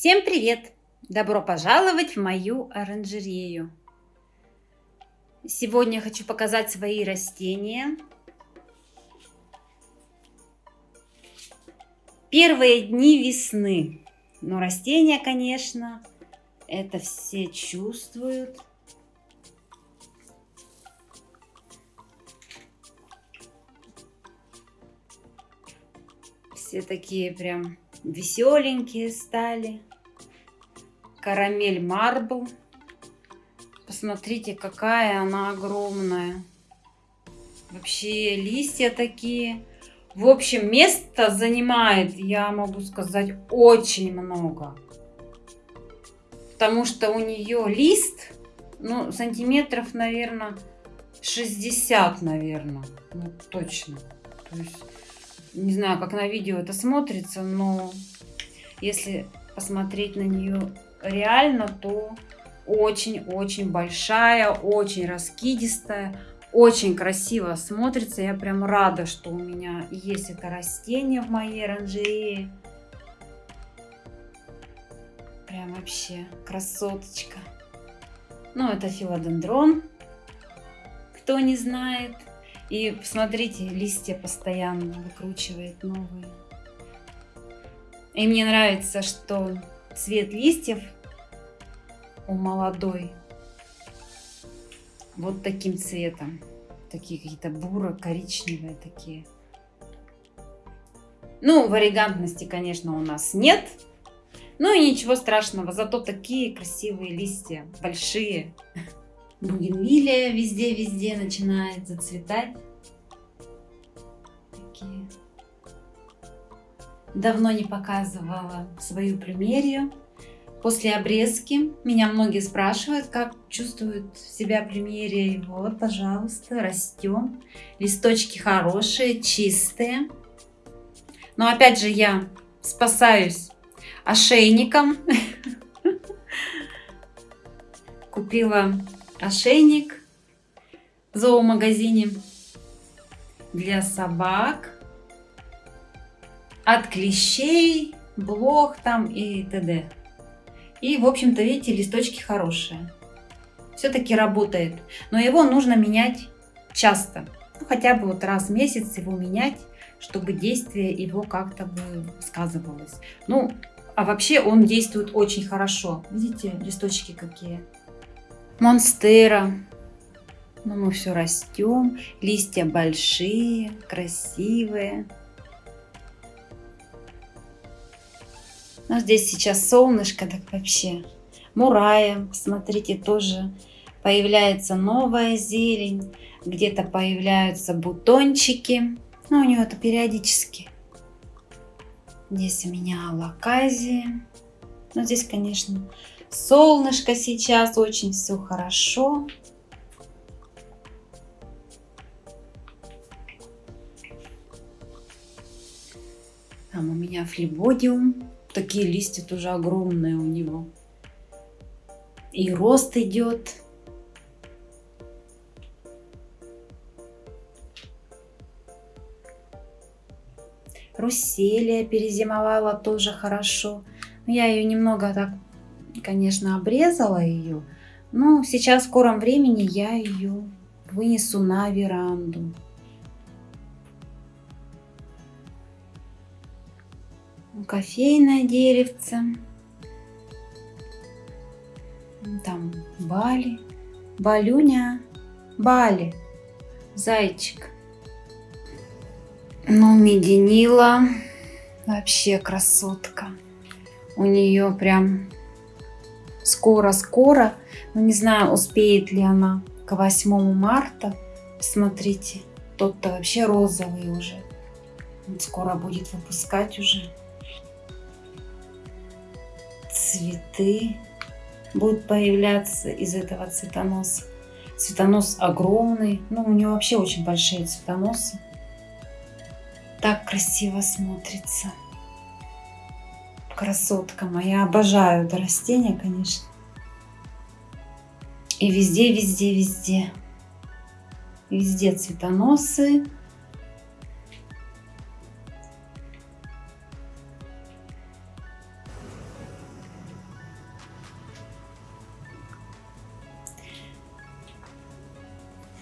Всем привет! Добро пожаловать в мою оранжерею. Сегодня хочу показать свои растения. Первые дни весны. Но растения, конечно, это все чувствуют. Все такие прям веселенькие стали. Карамель марбл. Посмотрите, какая она огромная. Вообще листья такие. В общем, место занимает, я могу сказать, очень много. Потому что у нее лист, ну, сантиметров, наверное, 60, наверное. Ну, точно. То есть не знаю, как на видео это смотрится, но если посмотреть на нее реально, то очень-очень большая, очень раскидистая, очень красиво смотрится. Я прям рада, что у меня есть это растение в моей оранжерее. Прям вообще красоточка. Ну, это филодендрон, кто не знает. И посмотрите, листья постоянно выкручивает новые. И мне нравится, что цвет листьев у молодой вот таким цветом. Такие какие-то буро-коричневые такие. Ну, варигантности, конечно, у нас нет. Ну и ничего страшного, зато такие красивые листья, большие. Бугенвилия везде-везде начинает зацветать. Такие. Давно не показывала свою плюмерию. После обрезки меня многие спрашивают, как чувствует себя плюмерия. вот, пожалуйста, растем. Листочки хорошие, чистые. Но опять же я спасаюсь ошейником. Купила ошейник в зоомагазине для собак от клещей, блох там и т.д. И, в общем-то, видите, листочки хорошие. Все-таки работает. Но его нужно менять часто. Ну, хотя бы вот раз в месяц его менять, чтобы действие его как-то бы сказывалось. Ну, а вообще он действует очень хорошо. Видите, листочки какие. Монстера. Но мы все растем. Листья большие, красивые. Но здесь сейчас солнышко, так вообще. Мурая, смотрите, тоже появляется новая зелень. Где-то появляются бутончики. Но у него это периодически. Здесь у меня алаказия. Но здесь, конечно, Солнышко сейчас, очень все хорошо. Там у меня флебодиум. Такие листья тоже огромные у него. И рост идет. Русселия перезимовала тоже хорошо. Я ее немного так конечно, обрезала ее, но сейчас в скором времени я ее вынесу на веранду. Кофейное деревце. Там Бали. Балюня. Бали. Зайчик. Ну, меденила. Вообще красотка. У нее прям скоро-скоро. Но не знаю, успеет ли она к 8 марта. Смотрите, тот-то вообще розовый уже. Он скоро будет выпускать уже. Цветы будут появляться из этого цветоноса. Цветонос огромный. Ну, у него вообще очень большие цветоносы. Так красиво смотрится красотка моя. Обожаю это растение, конечно. И везде, везде, везде. Везде цветоносы.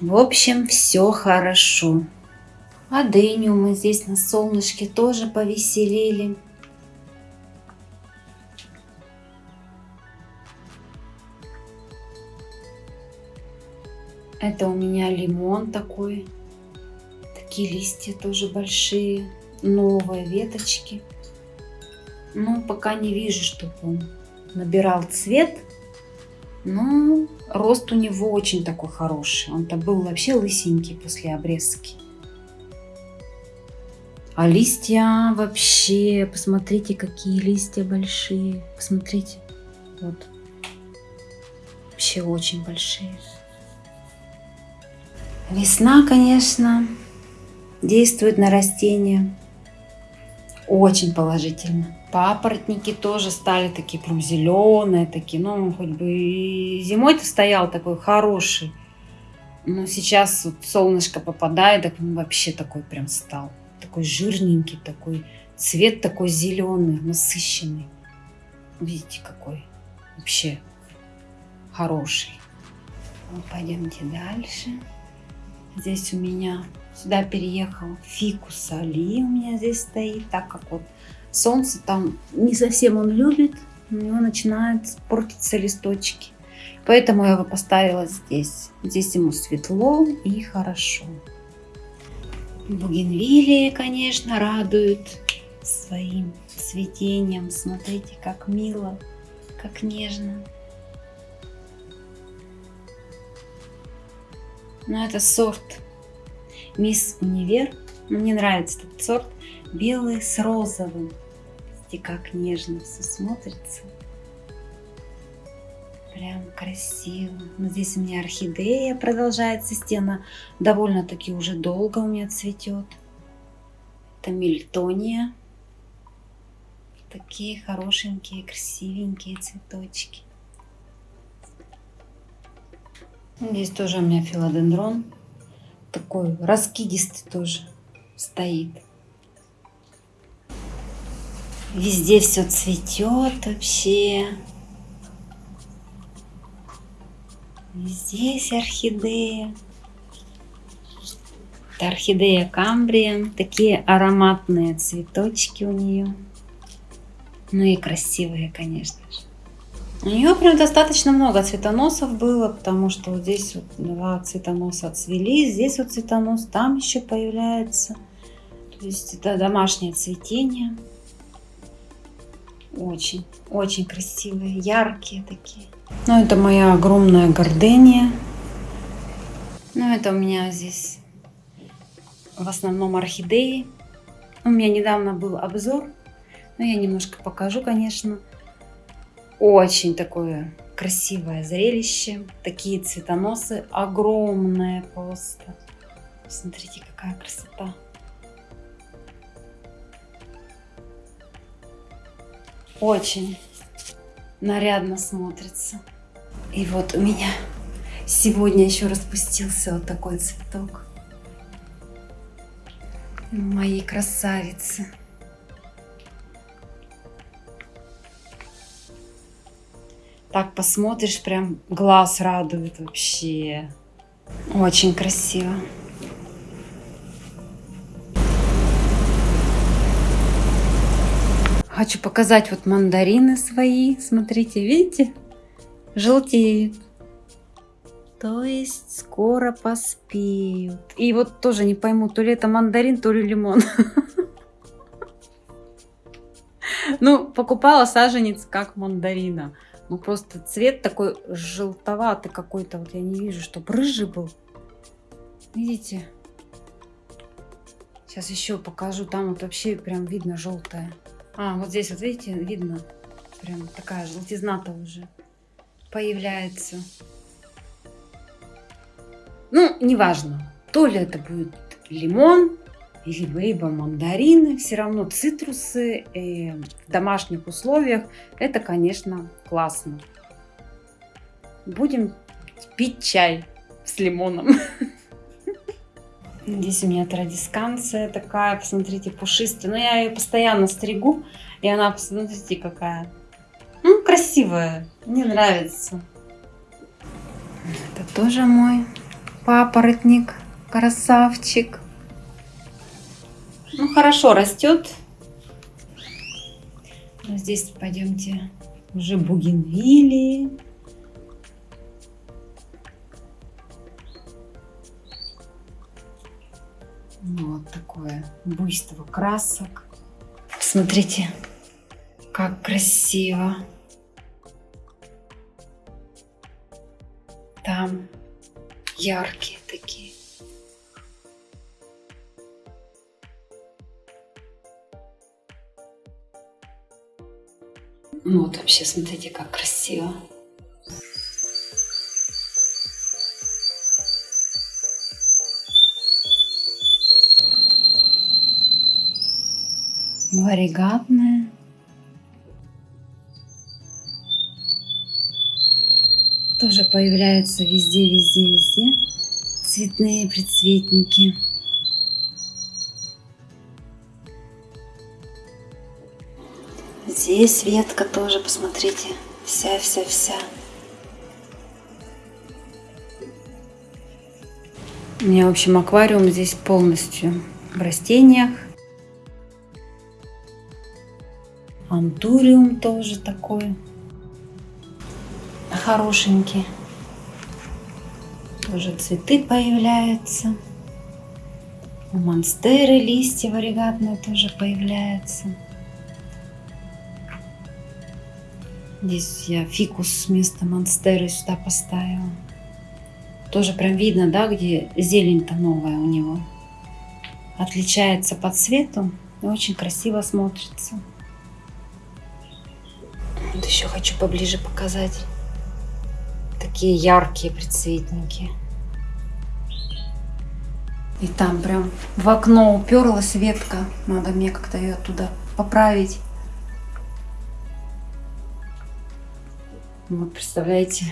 В общем, все хорошо. А дыню мы здесь на солнышке тоже повеселили. Это у меня лимон такой. Такие листья тоже большие. Новые веточки. Ну, пока не вижу, чтобы он набирал цвет. Но рост у него очень такой хороший. Он-то был вообще лысенький после обрезки. А листья вообще, посмотрите, какие листья большие. Посмотрите, вот. Вообще очень большие. Весна, конечно, действует на растения очень положительно. Папоротники тоже стали такие прям зеленые, такие, ну, хоть бы и зимой-то стоял такой хороший. Но сейчас вот солнышко попадает, так он вообще такой прям стал. Такой жирненький, такой цвет такой зеленый, насыщенный. Видите, какой вообще хороший. Вот пойдемте дальше. Здесь у меня сюда переехал фикус али у меня здесь стоит, так как вот солнце там не совсем он любит, у него начинают портиться листочки. Поэтому я его поставила здесь. Здесь ему светло и хорошо. Бугенвилии, конечно, радуют своим цветением. Смотрите, как мило, как нежно. Но это сорт Мисс Универ. Мне нравится этот сорт. Белый с розовым. Видите, как нежно все смотрится. Прям красиво. Но здесь у меня орхидея продолжается стена. Довольно-таки уже долго у меня цветет. Это мильтония. Такие хорошенькие, красивенькие цветочки. Здесь тоже у меня филодендрон. Такой раскидистый тоже стоит. Везде все цветет вообще. Здесь орхидея. Это орхидея камбрия. Такие ароматные цветочки у нее. Ну и красивые, конечно же. У нее прям достаточно много цветоносов было, потому что вот здесь вот два цветоноса отцвели, здесь вот цветонос, там еще появляется. То есть это домашнее цветение. Очень, очень красивые, яркие такие. Ну, это моя огромная гордения. Ну, это у меня здесь в основном орхидеи. У меня недавно был обзор, но я немножко покажу, конечно. Очень такое красивое зрелище. Такие цветоносы огромные просто. Смотрите, какая красота. Очень нарядно смотрится. И вот у меня сегодня еще распустился вот такой цветок. Моей красавицы. Так посмотришь, прям глаз радует вообще. Очень красиво. Хочу показать вот мандарины свои. Смотрите, видите? Желтеют. То есть скоро поспеют. И вот тоже не пойму, то ли это мандарин, то ли лимон. Ну, покупала саженец как мандарина. Ну просто цвет такой желтоватый какой-то. Вот я не вижу, чтобы рыжий был. Видите? Сейчас еще покажу. Там вот вообще прям видно желтое. А, вот здесь вот видите, видно. Прям такая желтизна-то уже появляется. Ну, неважно. То ли это будет лимон, либо мандарины, все равно цитрусы э, в домашних условиях, это, конечно, классно. Будем пить чай с лимоном. Здесь у меня традисканция такая, посмотрите, пушистая. Но я ее постоянно стригу, и она, посмотрите, какая. Ну, красивая, мне нравится. Это тоже мой Папоротник, красавчик. Ну, хорошо растет. А здесь пойдемте уже бугенвилии. Вот такое буйство красок. Смотрите, как красиво. Там яркие Ну вот вообще, смотрите, как красиво. Варигатная. Тоже появляются везде, везде, везде цветные предцветники. Здесь ветка тоже, посмотрите, вся-вся-вся. У меня, в общем, аквариум здесь полностью в растениях. Антуриум тоже такой хорошенький. Тоже цветы появляются. У монстеры листья варигатные тоже появляются. Здесь я фикус вместо монстеры сюда поставила. Тоже прям видно, да, где зелень-то новая у него. Отличается по цвету очень красиво смотрится. Вот еще хочу поближе показать. Такие яркие предцветники. И там прям в окно уперлась ветка. Надо мне как-то ее оттуда поправить. Вот, представляете,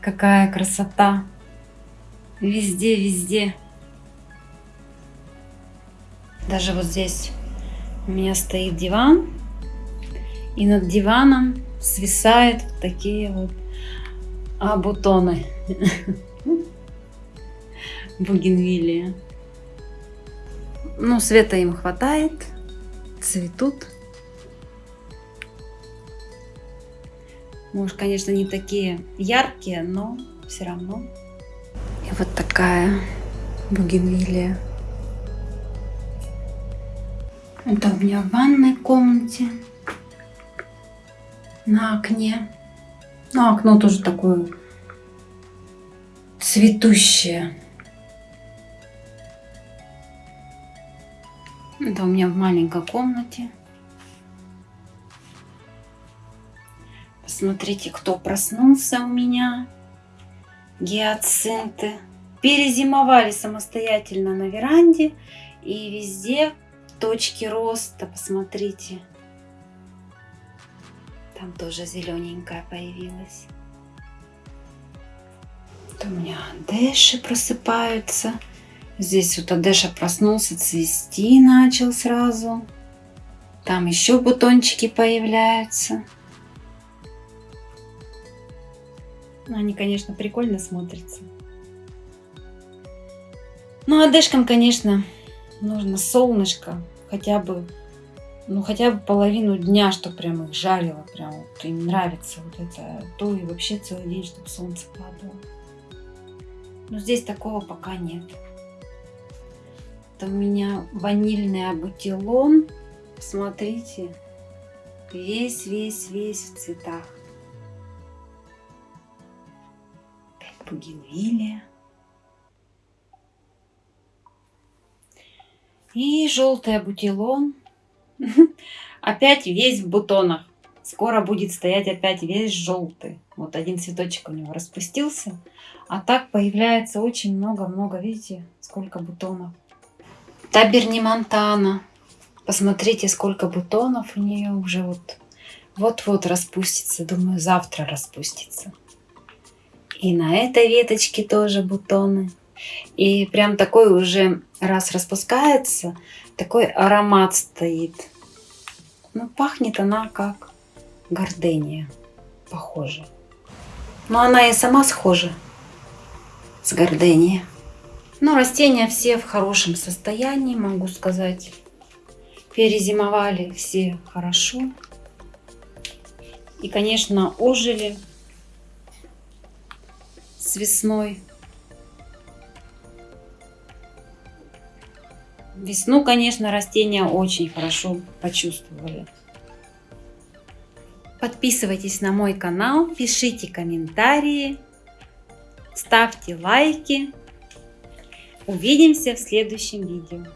какая красота. Везде, везде. Даже вот здесь у меня стоит диван. И над диваном свисают вот такие вот а, бутоны. Бугенвилия. Ну, света им хватает. Цветут. Может, конечно, не такие яркие, но все равно. И вот такая бугенвилия. Это у меня в ванной комнате. На окне. Ну, окно тоже такое цветущее. Это у меня в маленькой комнате. Посмотрите, кто проснулся у меня. Гиацинты. Перезимовали самостоятельно на веранде. И везде точки роста. Посмотрите. Там тоже зелененькая появилась. Это у меня Дэши просыпаются. Здесь вот Адеша проснулся, цвести начал сразу. Там еще бутончики появляются. Они, конечно, прикольно смотрятся. Ну, а Дэшкам, конечно, нужно солнышко. Хотя бы, ну, хотя бы половину дня, чтобы прям их жарило. Прям вот им нравится вот это. То и вообще целый день, чтобы солнце падало. Но здесь такого пока нет. Это у меня ванильный абутилон. Смотрите, весь-весь-весь в цветах. Бугенвилия. И желтый абутилон. Опять весь в бутонах. Скоро будет стоять опять весь желтый. Вот один цветочек у него распустился. А так появляется очень много-много. Видите, сколько бутонов. Таберни Монтана. Посмотрите, сколько бутонов у нее уже вот вот-вот распустится. Думаю, завтра распустится. И на этой веточке тоже бутоны. И прям такой уже, раз распускается, такой аромат стоит. Ну, пахнет она как гордения. Похоже. Но она и сама схожа. с гордени. Но растения все в хорошем состоянии, могу сказать. Перезимовали все хорошо. И, конечно, ожили с весной. Весну, конечно, растения очень хорошо почувствовали. Подписывайтесь на мой канал, пишите комментарии, ставьте лайки. Увидимся в следующем видео.